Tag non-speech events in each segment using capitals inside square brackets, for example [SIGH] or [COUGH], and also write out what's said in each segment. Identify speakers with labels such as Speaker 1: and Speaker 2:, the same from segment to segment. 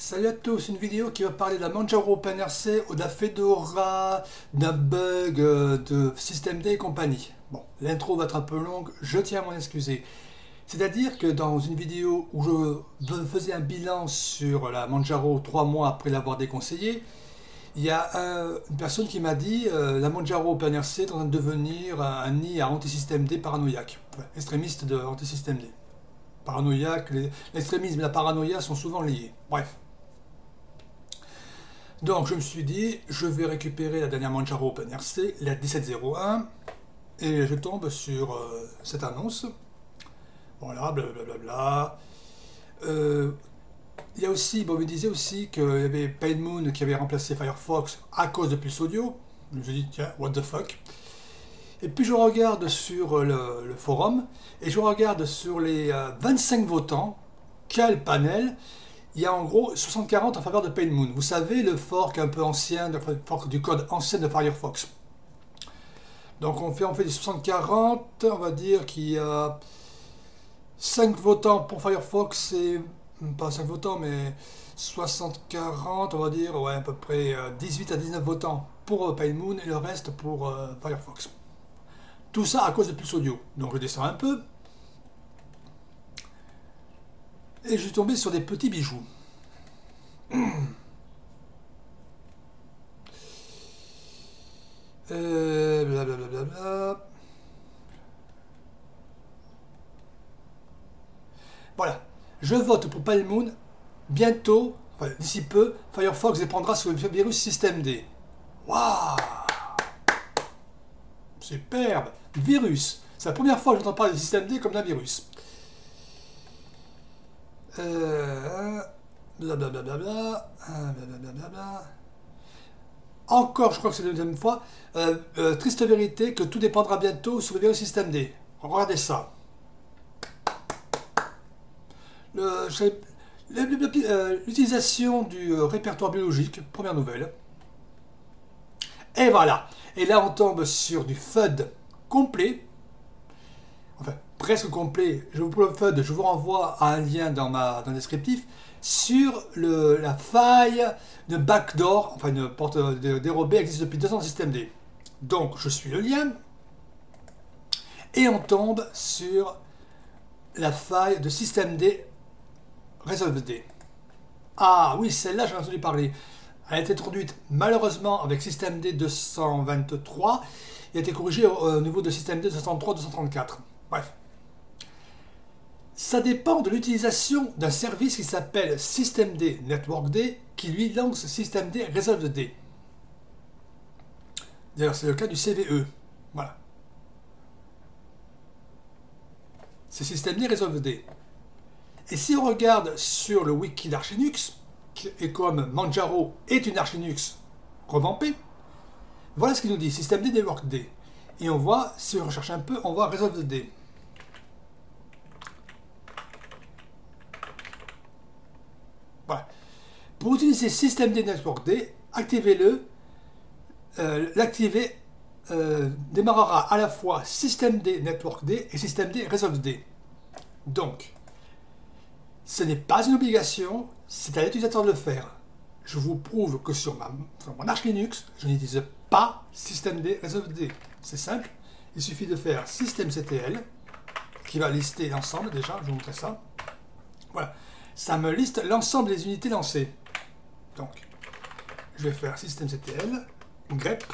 Speaker 1: Salut à tous, une vidéo qui va parler de la Manjaro OpenRC ou de la Fedora, d'un bug euh, de système D et compagnie. Bon, l'intro va être un peu longue, je tiens à m'en excuser. C'est-à-dire que dans une vidéo où je faisais un bilan sur la Manjaro trois mois après l'avoir déconseillé, il y a une personne qui m'a dit euh, la Manjaro OpenRC est en train de devenir un, nid à anti-système D paranoïaque, extrémiste de anti-système D. Paranoïaque, l'extrémisme et la paranoïa sont souvent liés. Bref. Donc je me suis dit, je vais récupérer la dernière Manjaro OpenRC, la 1701, et je tombe sur euh, cette annonce. Voilà, blablabla. Euh, il y a aussi, bon, il me disait aussi qu'il y avait PainMoon qui avait remplacé Firefox à cause de Pulse Audio. Je me suis dit, tiens, what the fuck. Et puis je regarde sur le, forum, et je regarde sur les 25 euh, votants, quel panel il y a en gros 60-40 en faveur de PainMoon. Vous savez, le fork un peu ancien, le fork du code ancien de Firefox. Donc on fait, on fait des 60-40, on va dire qu'il y a 5 votants pour Firefox et, pas 5 votants, mais 60-40, on va dire, ouais, à peu près 18 euh, à 19 votants pour euh, PainMoon et le reste pour euh, Firefox. Tout ça à cause de plus audio. Donc je descends un peu, et je suis tombé sur des petits bijoux. Euh, voilà. Je vote pour Palmoon. Bientôt, d'ici peu, Firefox dépendra sur le virus Système D. Waouh Superbe Virus C'est la première fois que j'entends parler de Système D comme d'un virus. Euh. Encore, je crois que c'est la deuxième fois. Euh, euh, triste vérité que tout dépendra bientôt sur le système D. Regardez ça. L'utilisation du répertoire biologique, première nouvelle. Et voilà. Et là, on tombe sur du FUD complet. Enfin, presque complet. Je vous je vous renvoie à un lien dans, ma, dans le descriptif sur le, la faille de backdoor, enfin une porte dérobée existe depuis deux ans dans le système D. Donc je suis le lien et on tombe sur la faille de système D Resolve D. Ah oui, celle-là j'ai entendu parler. Elle a été introduite malheureusement avec système D 223 et a été corrigée au, niveau de système D 233-234. Bref, ça dépend de l'utilisation d'un service qui s'appelle systemd networkd qui lui lance systemd resolved. D'ailleurs, c'est le cas du CVE. Voilà. C'est systemd resolved. Et si on regarde sur le wiki d'Archinux, et comme Manjaro est une Archinux revampée, voilà ce qu'il nous dit, systemd networkd. Et on voit, si on recherche un peu, on voit resolved. Pour utiliser système D, activez-le. Euh, L'activer euh, démarrera à la fois système D Network D et système D Resolve D. Donc, ce n'est pas une obligation, c'est à l'utilisateur de le faire. Je vous prouve que sur, mon Arch Linux, je n'utilise pas système D Resolve D. C'est simple, il suffit de faire systemctl, qui va lister l'ensemble déjà, je vous montrer ça. Voilà, ça me liste l'ensemble des unités lancées. Donc, je vais faire systemctl, grep,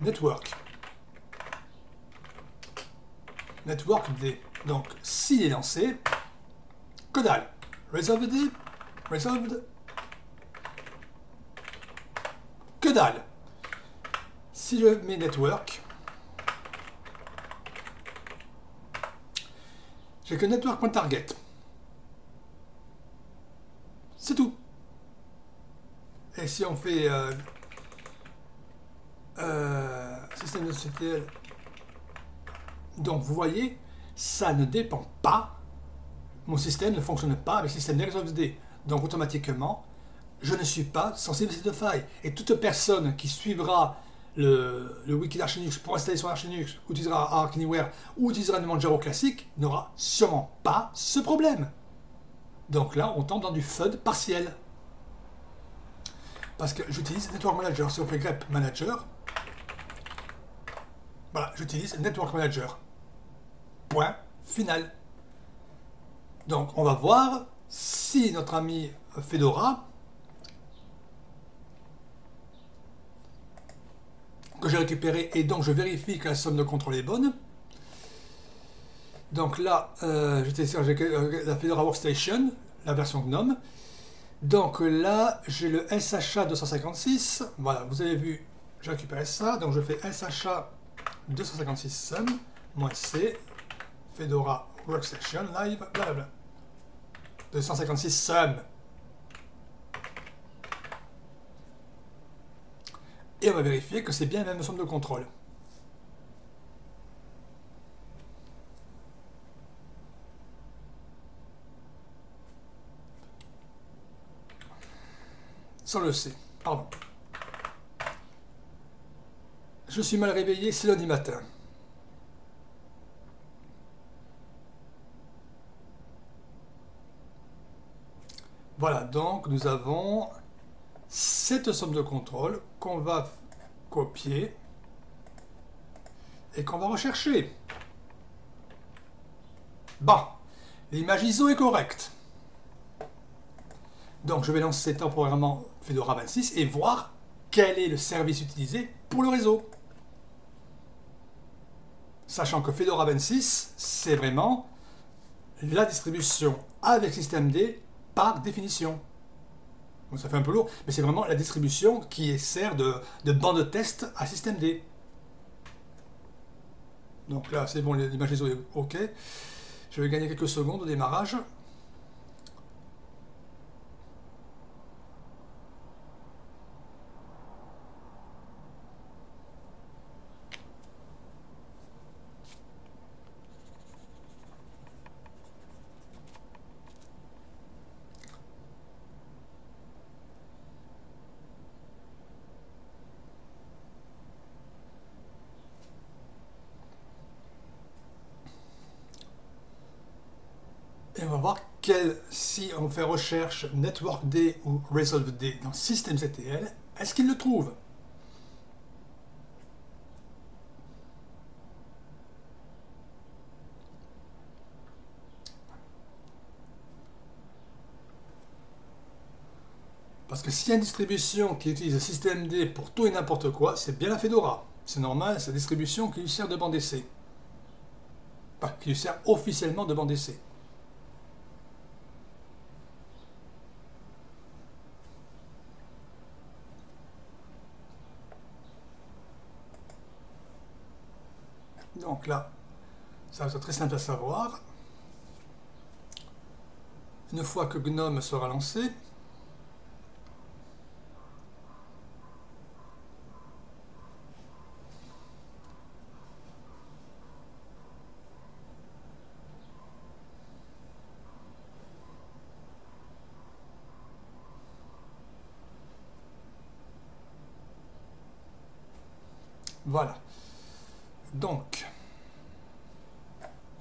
Speaker 1: network. Network D. Donc, s'il est lancé, que dalle. Resolved D, resolved. Que dalle. Si je mets network, j'ai que network.target. C'est tout. Et si on fait euh, euh, système de CTL, donc vous voyez, ça ne dépend pas, mon système ne fonctionne pas avec le système D. Donc automatiquement, je ne suis pas sensible à cette faille. Et toute personne qui suivra le, le wiki d'Archinux pour installer son Archinux, ou utilisera Arc Anywhere, ou utilisera un Manjaro classique, n'aura sûrement pas ce problème. Donc là, on tombe dans du FUD partiel. Parce que j'utilise Network Manager. Si on fait grep manager, voilà, j'utilise Network Manager. Point final. Donc, on va voir si notre ami Fedora, que j'ai récupéré, et donc je vérifie que la somme de contrôle est bonne. Donc là, euh, j'ai la Fedora Workstation, la version GNOME. Donc là, j'ai le SHA 256. Voilà, vous avez vu, j'ai récupéré ça. Donc je fais SHA 256 sum, moins C, Fedora Workstation Live, blablabla. 256 sum. Et on va vérifier que c'est bien la même somme de contrôle. Le C, pardon. Je suis mal réveillé, c'est lundi matin. Voilà, donc nous avons cette somme de contrôle qu'on va copier et qu'on va rechercher. Bon, l'image ISO est correcte. Donc je vais lancer temporairement Fedora 26 et voir quel est le service utilisé pour le réseau. Sachant que Fedora 26, c'est vraiment la distribution avec systemd par définition. Donc ça fait un peu lourd, mais c'est vraiment la distribution qui sert de, de banc de test à systemd. Donc là, c'est bon, l'image ISO est OK. Je vais gagner quelques secondes au démarrage. Et on va voir quel, si on fait recherche NetworkD ou ResolveD dans systemctl, est-ce qu'il le trouve? Parce que s'il y a une distribution qui utilise systemd pour tout et n'importe quoi, c'est bien la Fedora. C'est normal, c'est la distribution qui lui sert de bande d'essai. Enfin, qui lui sert officiellement de bande d'essai. Donc là, ça va être très simple à savoir. Une fois que GNOME sera lancé, Voilà. Donc,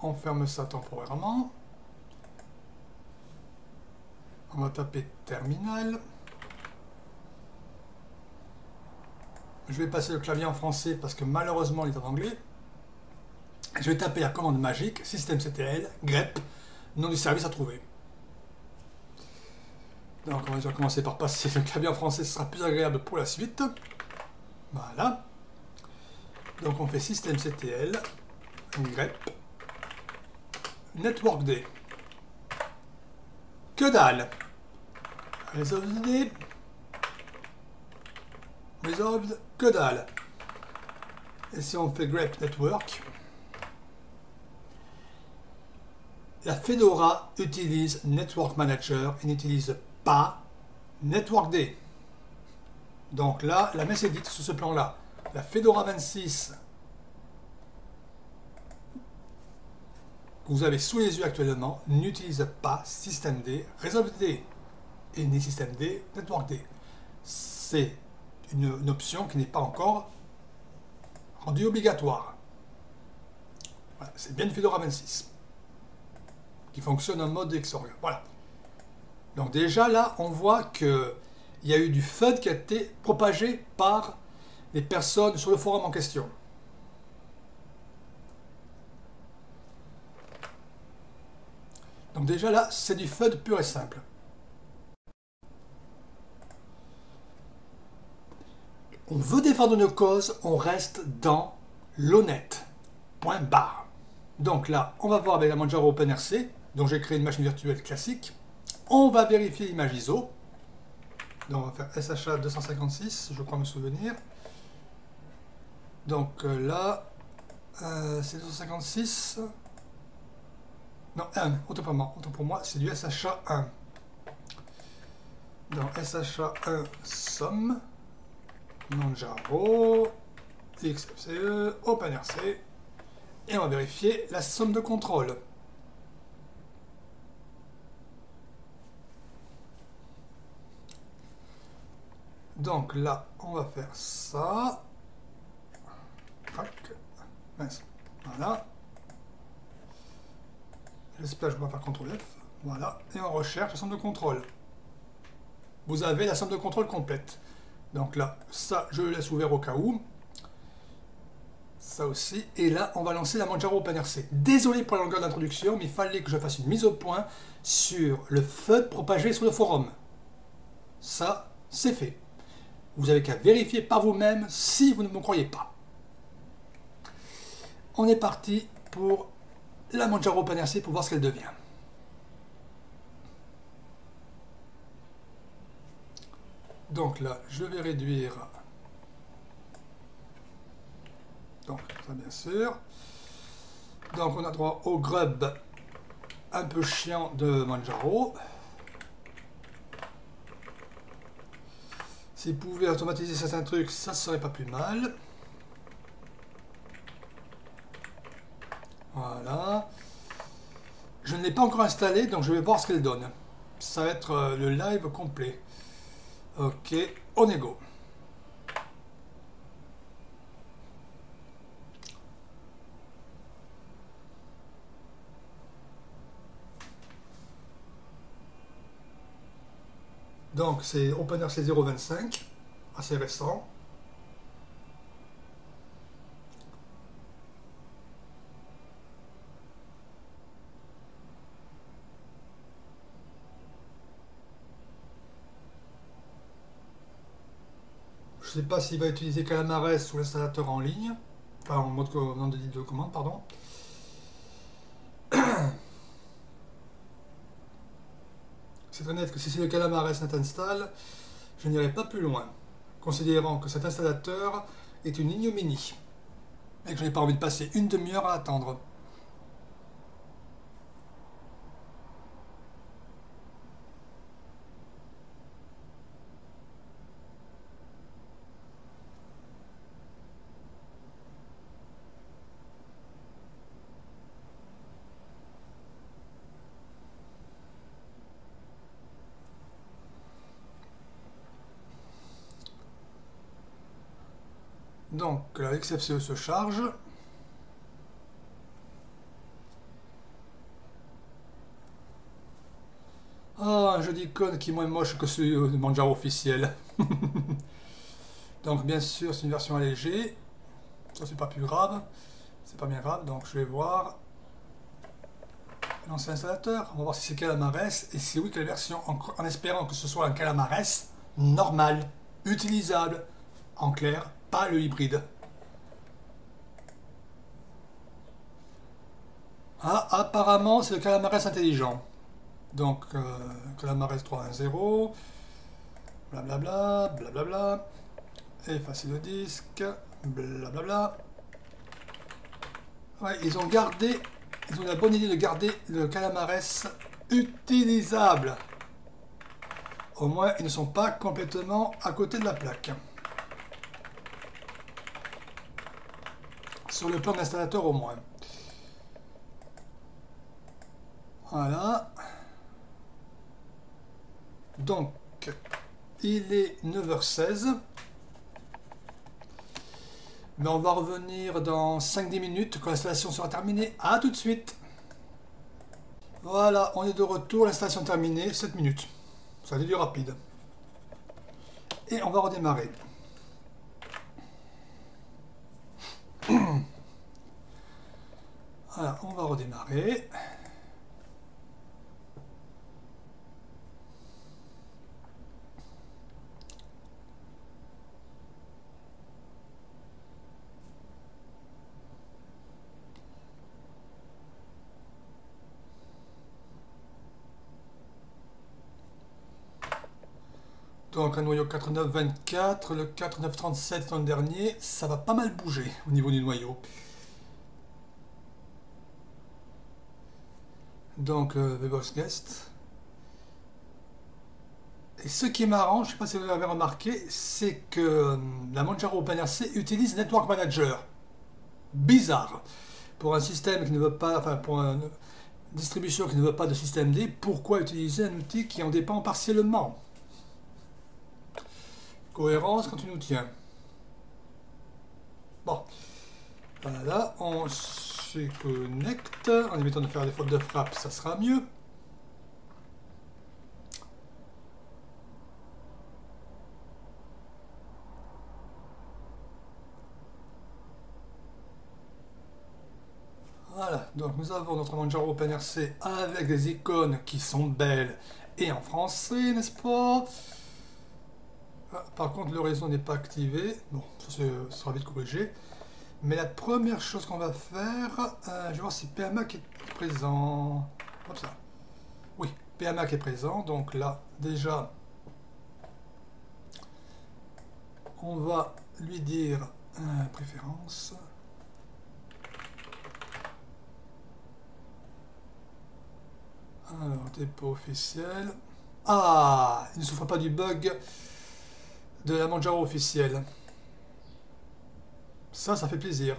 Speaker 1: on ferme ça temporairement. On va taper terminal. Je vais passer le clavier en français parce que malheureusement il est en anglais. Je vais taper la commande magique systemctl grep nom du service à trouver. Donc on va commencer par passer le clavier en français, ce sera plus agréable pour la suite. Voilà. Donc on fait systemctl grep NetworkD. Que dalle Resolved Resolved, que dalle Et si on fait grep network, la Fedora utilise Network Manager et n'utilise pas NetworkD. Donc là, la messe est dite sur ce plan-là. La Fedora 26 que vous avez sous les yeux actuellement n'utilise pas systemd resolved et ni systemd networkd. C'est une, option qui n'est pas encore rendue obligatoire. c'est bien Fedora 26 qui fonctionne en mode Xorg. Voilà. Donc déjà là, on voit que il y a eu du FUD qui a été propagé par les personnes sur le forum en question. Donc déjà là, c'est du FUD pur et simple. On veut défendre nos causes, on reste dans l'honnête. Point barre. Donc là, on va voir avec la Manjaro OpenRC, dont j'ai créé une machine virtuelle classique. On va vérifier l'image ISO. Donc on va faire SHA 256, je crois me souvenir. Donc euh, là, euh, c'est 256. Non, 1, autant pour moi, autant pour moi c'est du SHA 1. Donc SHA 1 somme, Manjaro, XFCE, OpenRC, et on va vérifier la somme de contrôle. Donc là, on va faire ça. Voilà. Que je vais faire CTRL F. Voilà. Et on recherche la somme de contrôle. Vous avez la somme de contrôle complète. Donc là, ça, je le laisse ouvert au cas où. Ça aussi. Et là, on va lancer la Manjaro OpenRC. Désolé pour la longueur d'introduction, mais il fallait que je fasse une mise au point sur le FUD propagé sur le forum. Ça, c'est fait. Vous avez qu'à vérifier par vous-même si vous ne me croyez pas. On est parti pour la Manjaro OpenRC pour voir ce qu'elle devient. Donc là, je vais réduire. Donc, ça bien sûr. Donc, on a droit au grub un peu chiant de Manjaro. S'il pouvait automatiser certains trucs, ça serait pas plus mal. Voilà. Je ne l'ai pas encore installé, donc je vais voir ce qu'elle donne. Ça va être euh, le live complet. Ok, on est go. Donc c'est OpenRC 0.25, assez récent. Sais pas s'il va utiliser Calamares ou l'installateur en ligne, enfin en mode de, de commande, pardon. [CLEARS THROAT] C'est très net que si c'est le Calamares net install, je n'irai pas plus loin, considérant que cet installateur est une ignominie et que je n'ai pas envie de passer une demi-heure à attendre. Donc la XFCE se charge. Ah, un jeu d'icône qui est moins moche que celui de Manjaro officiel. [LAUGHS] donc bien sûr c'est une version allégée. Ça c'est pas plus grave. C'est pas bien grave, donc je vais voir lancer l'installateur. On va voir si c'est Calamares et si oui quelle version, en, en espérant que ce soit un Calamares normal, utilisable, en clair, pas le hybride. Ah, apparemment, c'est le Calamares intelligent. Donc, euh, Calamares 3.1.0, blablabla, blablabla, effacer le disque, blablabla. Ouais, ils ont gardé, ils ont la bonne idée de garder le Calamares utilisable. Au moins, ils ne sont pas complètement à côté de la plaque. Le plan d'installateur au moins. Voilà. Donc, il est 9h16. Mais on va revenir dans 5-10 minutes quand l'installation sera terminée. A tout de suite Voilà, on est de retour, l'installation terminée, 7 minutes. Ça a été du rapide. Et on va redémarrer. Voilà, on Donc un noyau 4924, le 4937 dans le dernier, ça va pas mal bouger au niveau du noyau. Donc euh, Guest. Et ce qui est marrant, je ne sais pas si vous l'avez remarqué, c'est que euh, la Manjaro OpenRC utilise Network Manager. Bizarre. Pour un système qui ne veut pas, enfin pour une distribution qui ne veut pas de système D, pourquoi utiliser un outil qui en dépend partiellement? Cohérence quand tu nous tiens. Bon. Voilà, on se connecte. En évitant de faire des fautes de frappe, ça sera mieux. Voilà, donc nous avons notre Manjaro OpenRC avec des icônes qui sont belles et en français, n'est-ce pas? Ah, par contre, le réseau n'est pas activé. Bon, ça, sera vite corrigé. Mais la première chose qu'on va faire, euh, je vais voir si PMAC est présent. Ça. Oui, PMAC est présent. Donc là, déjà, on va lui dire euh, préférence. Alors, dépôt officiel. Ah, il ne souffre pas du bug de la Manjaro officielle. Ça, ça fait plaisir.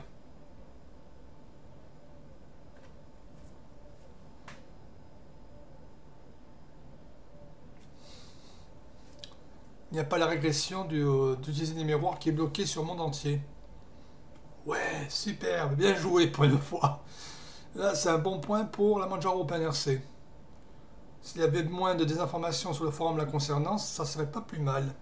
Speaker 1: Il n'y a pas la régression euh, d'utiliser des miroirs qui est bloqué sur le monde entier. Ouais, superbe, bien joué pour une fois. Là, c'est un bon point pour la Manjaro OpenRC. S'il y avait moins de désinformations sur le forum la concernant, ça serait pas plus mal.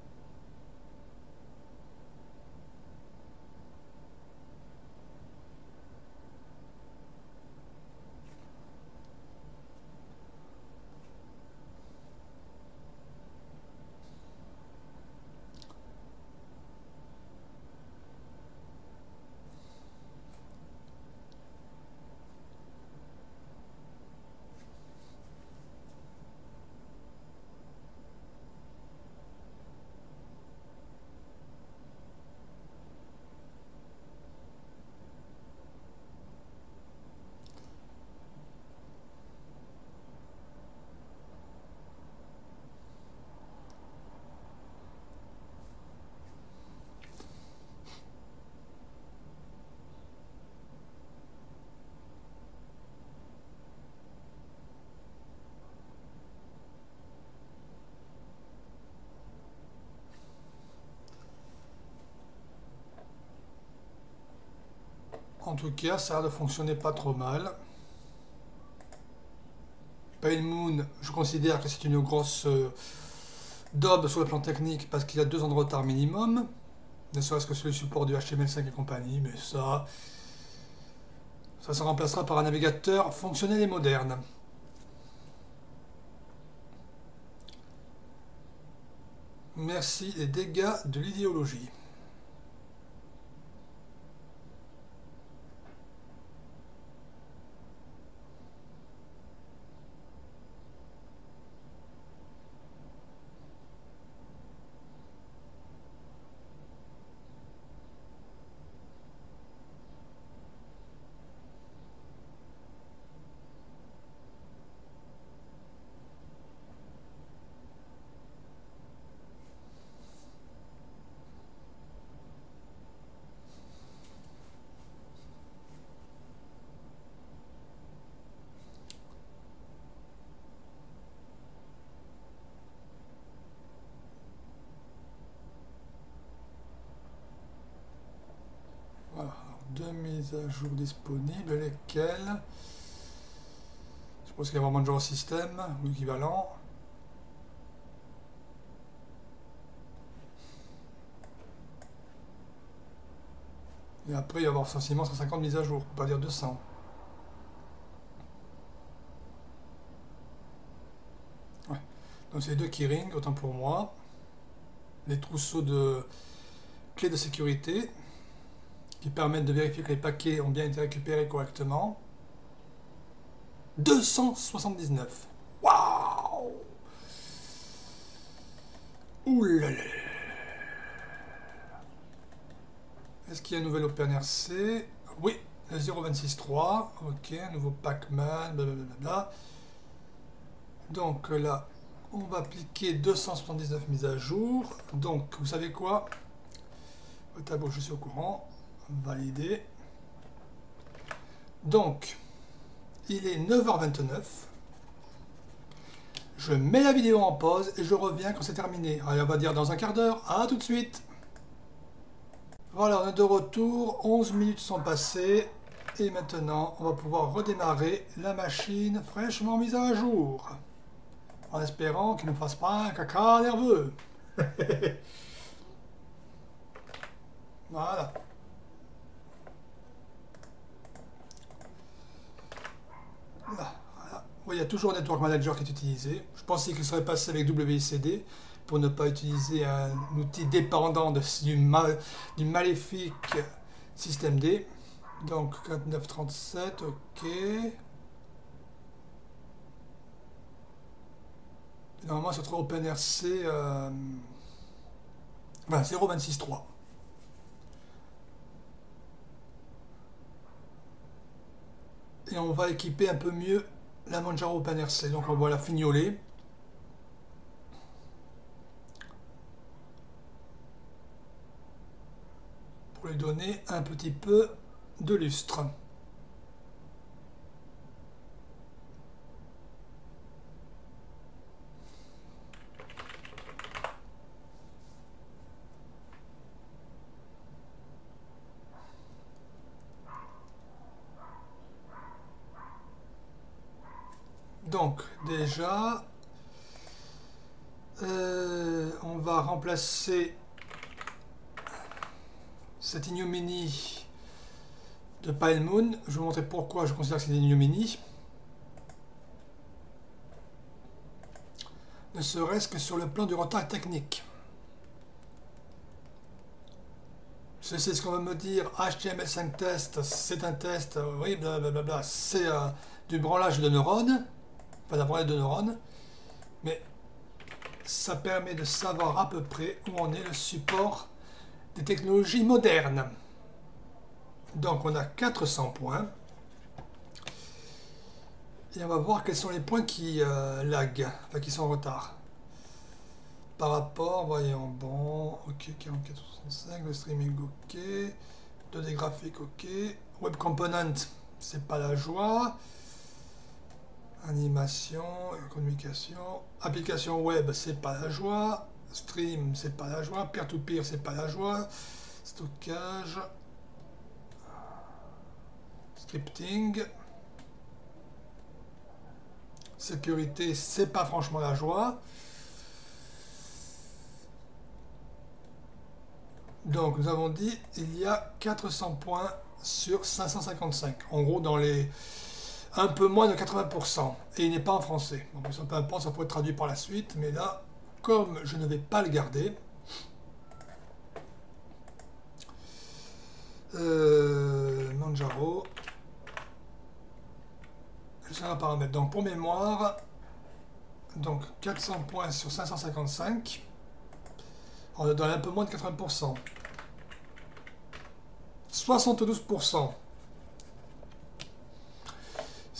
Speaker 1: En tout cas, ça de fonctionner pas trop mal. Pale Moon, je considère que c'est une grosse euh, daube sur le plan technique parce qu'il a deux ans de retard minimum. Ne serait-ce que sur le support du HTML5 et compagnie, mais ça, ça se remplacera par un navigateur fonctionnel et moderne. Merci les dégâts de l'idéologie. mises à jour disponibles, lesquelles Je suppose qu'il y a vraiment de genre système ou équivalent. Et après, il va y avoir facilement 150 mises à jour, pour pas dire 200. Donc c'est deux keyrings, autant pour moi. Les trousseaux de clés de sécurité qui permettent de vérifier que les paquets ont bien été récupérés correctement. 279. Waouh là Est-ce qu'il y a un nouvel OpenRC Oui, le 0.26.3. Ok, un nouveau Pac-Man, blablabla. Donc là, on va appliquer 279 mises à jour. Donc, vous savez quoi? Au tableau, je suis au courant. Valider. Donc, il est 9h29. Je mets la vidéo en pause et je reviens quand c'est terminé. Allez, on va dire dans un quart d'heure. À tout de suite voilà, on est de retour, 11 minutes sont passées, et maintenant on va pouvoir redémarrer la machine fraîchement mise à jour. En espérant qu'il ne fasse pas un caca nerveux. [LAUGHS] voilà. Voilà. il y a toujours Network Manager qui est utilisé. Je pensais qu'il serait passé avec WCD pour ne pas utiliser un outil dépendant du, mal, du maléfique système D. Donc 4937, ok. Normalement, c'est trop OpenRC euh, 0.26.3. Et on va équiper un peu mieux la Manjaro OpenRC. Donc on va la fignoler. lui donner un petit peu de lustre. Donc déjà, euh, on va remplacer cette ignominie de Pile Moon. Je vais vous montrer pourquoi je considère que c'est une ignominie. Ne serait-ce que sur le plan du retard technique. Je sais ce qu'on va me dire, HTML5 test, c'est un test, oui, blablabla, c'est euh, du branlage de neurones, pas d'un branlage de neurones, mais ça permet de savoir à peu près où on est le support des technologies modernes. Donc on a 400 points. Et on va voir quels sont les points qui euh, enfin qui sont en retard. Par rapport, voyons, bon, ok, 4465, le streaming ok, 2D graphique ok, web component, c'est pas la joie, animation, communication, application web, c'est pas la joie, Stream, c'est pas la joie. Peer-to-peer, c'est pas la joie. Stockage. Scripting. Sécurité, c'est pas franchement la joie. Donc, nous avons dit, il y a 400 points sur 555. En gros, dans les un peu moins de 80%. Et il n'est pas en français. Donc, peu importe, ça pourrait être traduit par la suite, mais là, comme je ne vais pas le garder, euh, Manjaro, c'est un paramètre. Donc pour mémoire, donc 400 points sur 555, on est dans un peu moins de 80%. 72%.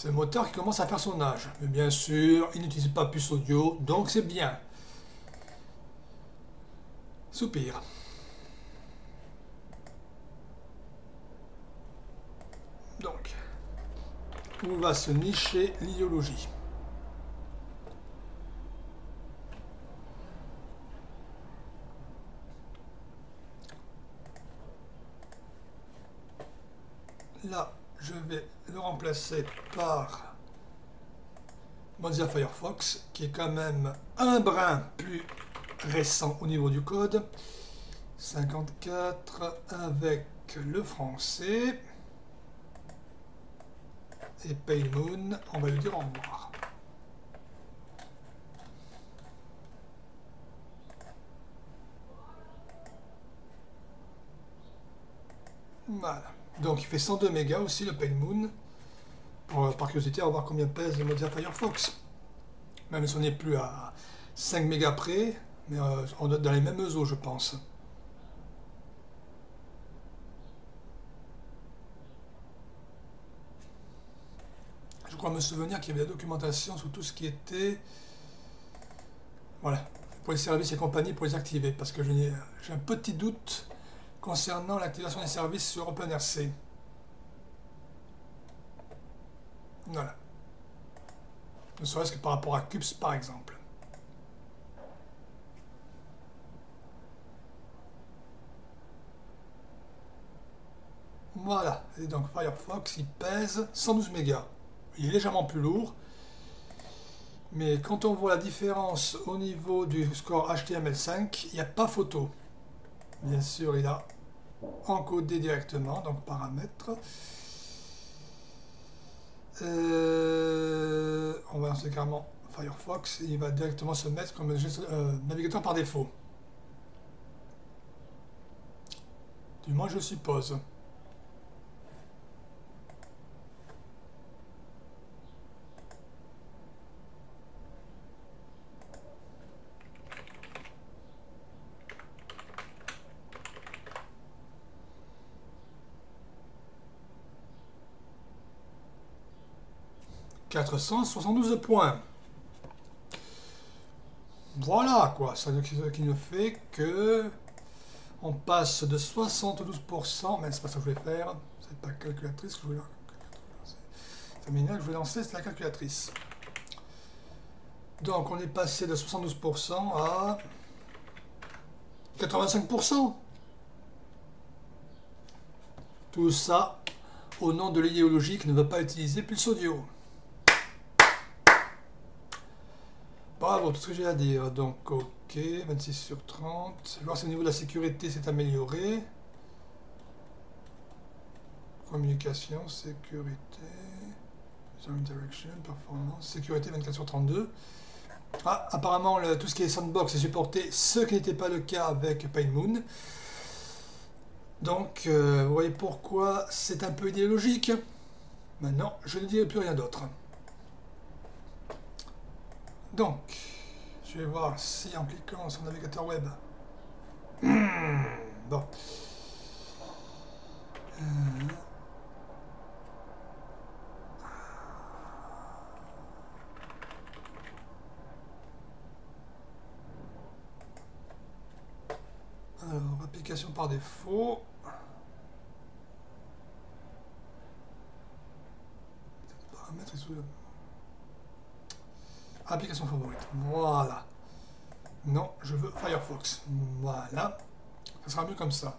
Speaker 1: C'est le moteur qui commence à faire son âge. Mais bien sûr, il n'utilise pas plus audio, donc c'est bien. Soupir. Donc, où va se nicher l'idéologie? Là, je vais le remplacer par Mozilla Firefox, qui est quand même un brin plus récent au niveau du code. 54 avec le français. Et Pale Moon, on va lui dire au revoir. Voilà. Donc il fait 102 mégas aussi le Pale Moon. Par curiosité, on va voir combien pèse le Mozilla Firefox. Même si on n'est plus à 5 mégas près, mais euh, on doit être dans les mêmes eaux, je pense. Je crois me souvenir qu'il y avait la documentation sur tout ce qui était... Voilà, pour les services et compagnies, pour les activer, parce que j'ai un petit doute concernant l'activation des services sur OpenRC. Voilà. Ne serait-ce que par rapport à CUPS par exemple. Voilà, et donc Firefox il pèse 112 mégas. Il est légèrement plus lourd, mais quand on voit la différence au niveau du score HTML5, il n'y a pas photo. Bien sûr, il a encodé directement, donc paramètres. Euh, on va lancer carrément Firefox et il va directement se mettre comme euh, navigateur par défaut. Du moins, je suppose. 472 points. Voilà quoi, ça ne fait que on passe de 72%, mais c'est pas ça que je voulais faire, c'est pas calculatrice que je voulais lancer. je voulais lancer, c'est la calculatrice. Donc on est passé de 72% à 85%. Tout ça au nom de l'idéologie qui ne veut pas utiliser Pulse Audio. Tout ce que j'ai à dire. Donc, ok, 26 sur 30. Voir si au niveau de la sécurité s'est amélioré. Communication, sécurité, interaction, performance, sécurité 24 sur 32. Ah, apparemment, tout ce qui est sandbox est supporté, ce qui n'était pas le cas avec PainMoon. Donc, euh, vous voyez pourquoi c'est un peu idéologique. Maintenant, je ne dirai plus rien d'autre. Donc, je vais voir si en cliquant sur le navigateur web. Hmm, bon. Euh. Alors, application par défaut. Paramètres sous le... Application favorite. Voilà. Non, je veux Firefox. Voilà. Ça sera mieux comme ça.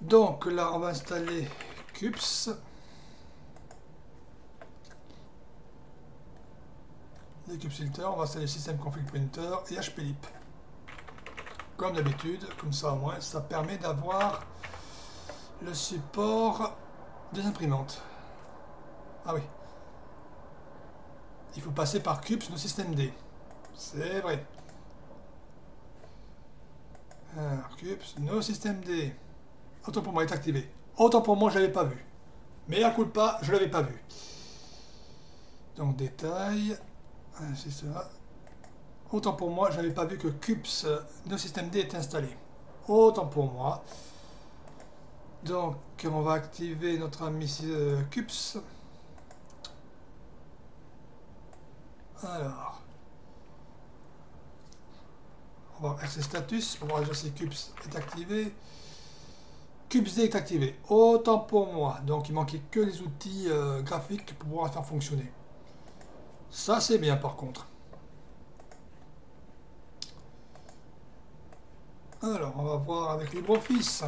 Speaker 1: Donc là, on va installer CUPS. Les CUPS Filter, on va installer System Config Printer et HPLIP. Comme d'habitude, comme ça au moins, ça permet d'avoir le support des imprimantes. Ah oui, il faut passer par CUPS no système D. C'est vrai. Alors, CUPS no système D. Autant pour moi, est activé. Autant pour moi, je ne l'avais pas vu. Mais à coup de pas, je ne l'avais pas vu. Donc, détail. Ça. Autant pour moi, je n'avais pas vu que CUPS no système D est installé. Autant pour moi. Donc, on va activer notre ami euh, CUPS. Alors, on va RC status pour voir déjà si CUPS est activé. CUPS est activé. Autant pour moi. Donc il manquait que les outils euh, graphiques pour pouvoir faire fonctionner. Ça c'est bien par contre. Alors on va voir avec LibreOffice.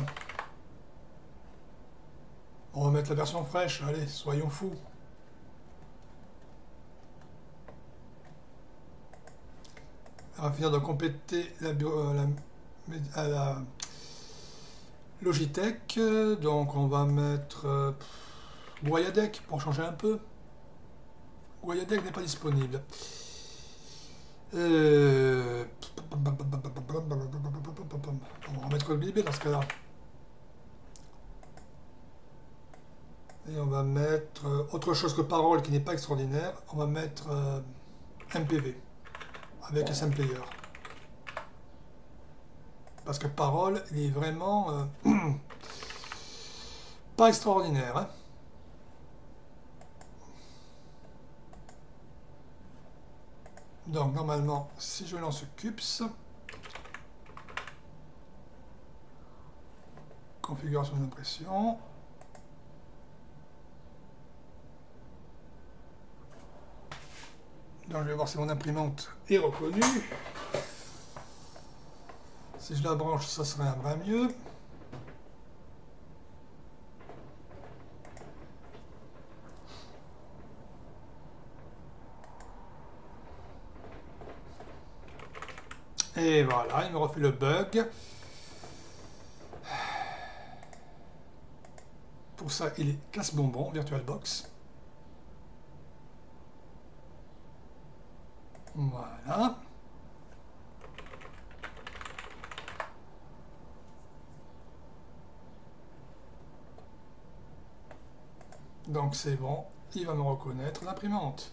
Speaker 1: On va mettre la version fraîche. Allez, soyons fous. On va finir de compléter la, euh, la, Logitech, donc on va mettre euh, pour changer un peu. Guayadec n'est pas disponible. Euh, on va mettre BB dans ce cas-là. Et on va mettre euh, autre chose que parole qui n'est pas extraordinaire. On va mettre MPV avec SM Player. Parce que parole, il est vraiment euh, [CLEARS THROAT] pas extraordinaire. Hein. Donc normalement, si je lance CUPS, configuration d'impression, Donc je vais voir si mon imprimante est reconnue. Si je la branche, ça serait un brin mieux. Et voilà, il me refait le bug. Pour ça, il est casse-bonbon, VirtualBox. Voilà. Donc c'est bon, il va me reconnaître l'imprimante.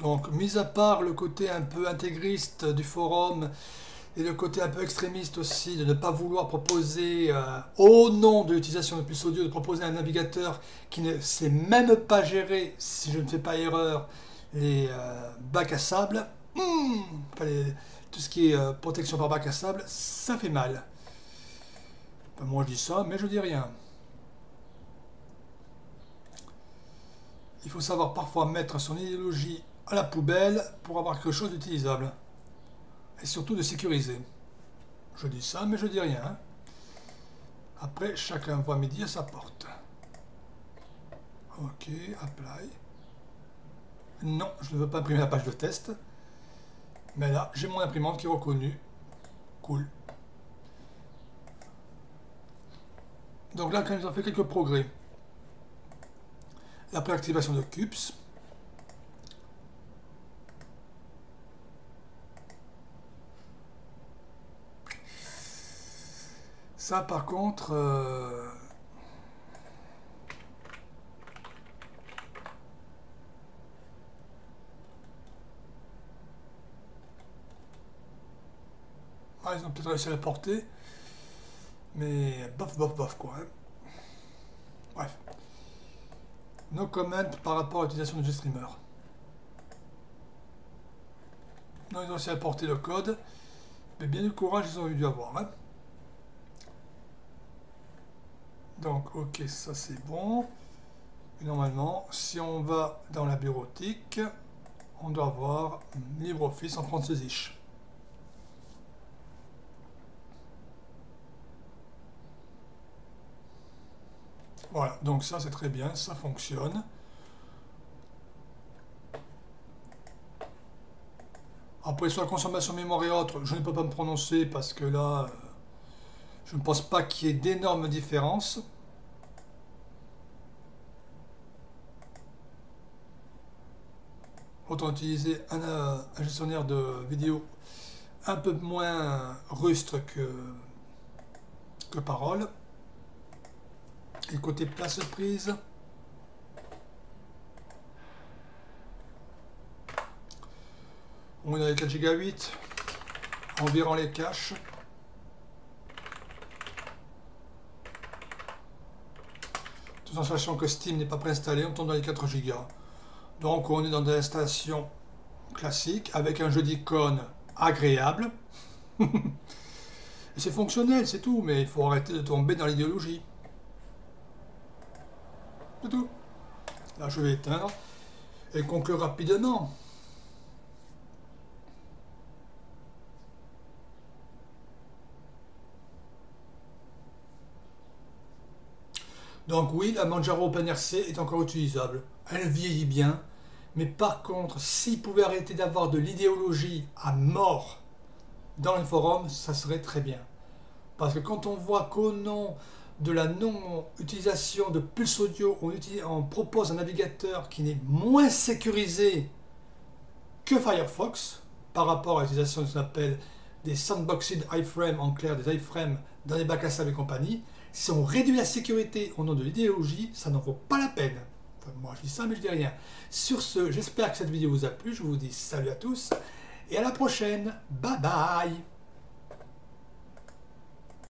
Speaker 1: Donc, mis à part le côté un peu intégriste du forum et le côté un peu extrémiste aussi de ne pas vouloir proposer, euh, au nom de l'utilisation de plus audio, de proposer un navigateur qui ne sait même pas gérer, si je ne fais pas erreur, les euh, bacs à sable, hmm, tout ce qui est euh, protection par bac à sable, ça fait mal. moi je dis ça, mais je dis rien. Il faut savoir parfois mettre son idéologie à la poubelle pour avoir quelque chose d'utilisable et surtout de sécuriser. Je dis ça, mais je dis rien. Après, chacun voit midi à sa porte. Ok, apply. Non, je ne veux pas imprimer la page de test. Mais là, j'ai mon imprimante qui est reconnue. Cool. Donc là, quand ils ont fait quelques progrès. La préactivation de CUPS. Ça, par contre... Euh, ah, ils ont peut-être réussi à la porter. Mais bof, bof, bof, quoi. Hein. Bref. No comment par rapport à l'utilisation du streamer. Non, ils ont réussi à porter le code. Mais bien du courage, ils ont dû avoir. Hein. Donc, ok, ça c'est bon. normalement, si on va dans la bureautique, on doit avoir LibreOffice en français. Voilà, donc ça c'est très bien, ça fonctionne. Après, sur la consommation mémoire et autres, je ne peux pas me prononcer parce que là, euh, je ne pense pas qu'il y ait d'énormes différences. Autant utiliser un, gestionnaire de vidéo un peu moins rustre que, que parole. Et côté place prise, on est à 4 Go 8, environ les caches. Tout en sachant que Steam n'est pas préinstallé, on tombe dans les 4 Go. Donc on est dans des installations classiques avec un jeu d'icônes agréable. [LAUGHS] C'est fonctionnel, c'est tout, mais il faut arrêter de tomber dans l'idéologie. C'est tout. Là je vais éteindre et conclure rapidement. Donc oui, la Manjaro OpenRC est encore utilisable. Elle vieillit bien, Mais par contre, s'ils pouvaient arrêter d'avoir de l'idéologie à mort dans les forums, ça serait très bien. Parce que quand on voit qu'au nom de la non-utilisation de Pulse Audio, on, propose un navigateur qui n'est moins sécurisé que Firefox par rapport à l'utilisation de ce qu'on appelle des sandboxed iframe, en clair des iframes dans les bacs à sable et compagnie. Si on réduit la sécurité au nom de l'idéologie, ça n'en vaut pas la peine. moi je dis ça mais je dis rien. Sur ce, j'espère que cette vidéo vous a plu. Je vous dis salut à tous et à la prochaine. Bye bye